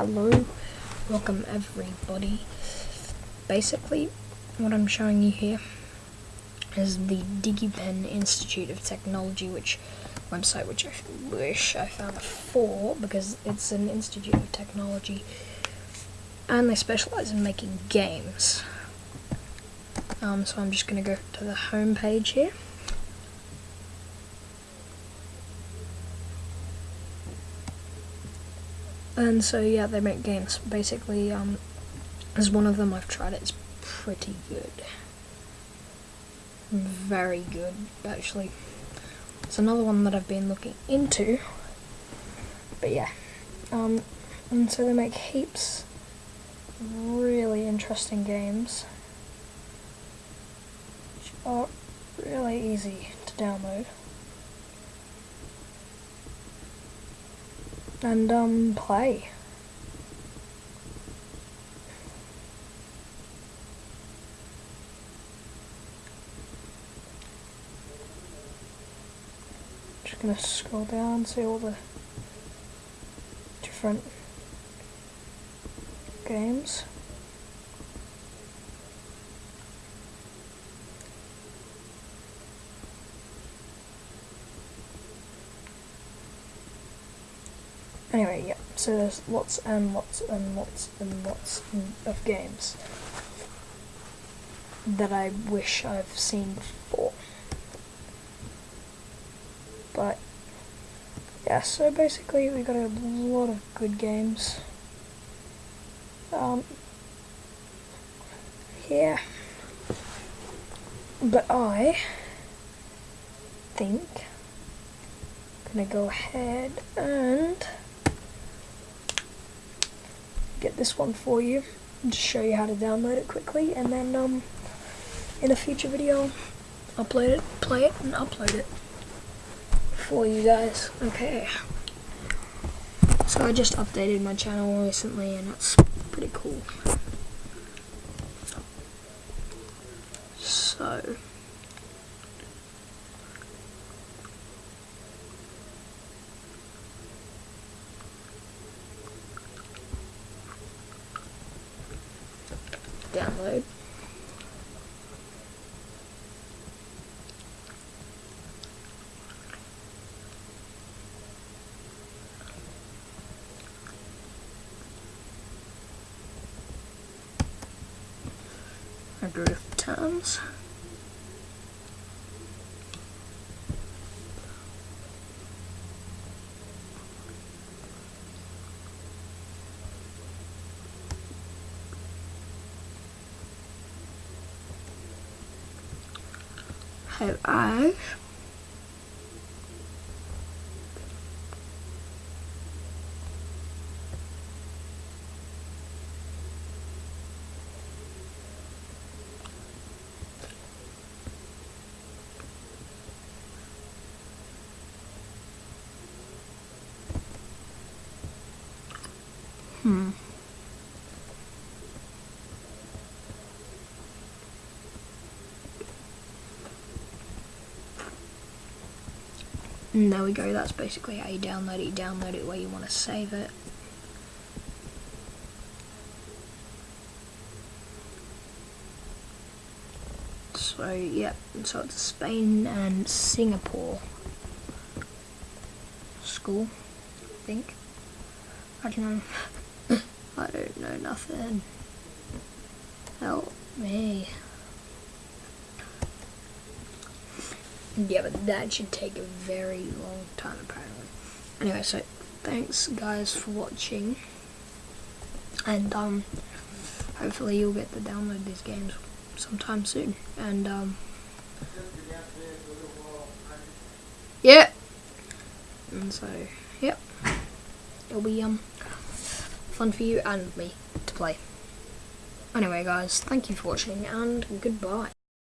hello, welcome everybody. Basically, what I'm showing you here is the DigiPen Institute of Technology, which website which I wish I found before because it's an institute of technology and they specialize in making games. Um, so I'm just going to go to the home page here. And so yeah, they make games. Basically, um, as one of them I've tried, it's pretty good. Very good, actually. It's another one that I've been looking into. But yeah, um, and so they make heaps really interesting games, which are really easy to download. And um, play. Just gonna scroll down, see all the different games. Anyway, yeah, so there's lots and lots and lots and lots of games that I wish I've seen before. But, yeah, so basically we got a lot of good games. Um, here. But I think I'm gonna go ahead and get this one for you and just show you how to download it quickly and then um, in a future video upload it, play it and upload it for you guys. Okay. So I just updated my channel recently and that's pretty cool. So download. Drift times. I Hmm. And there we go, that's basically how you download it. You download it where you want to save it. So, yeah, so it's Spain and Singapore school, I think. I don't know. I don't know nothing. Help me. Yeah, but that should take a very long time apparently. Anyway, so thanks guys for watching. And um hopefully you'll get to download these games sometime soon. And um Yeah. And so yep. It'll be um fun for you and me to play. Anyway guys, thank you for watching and goodbye.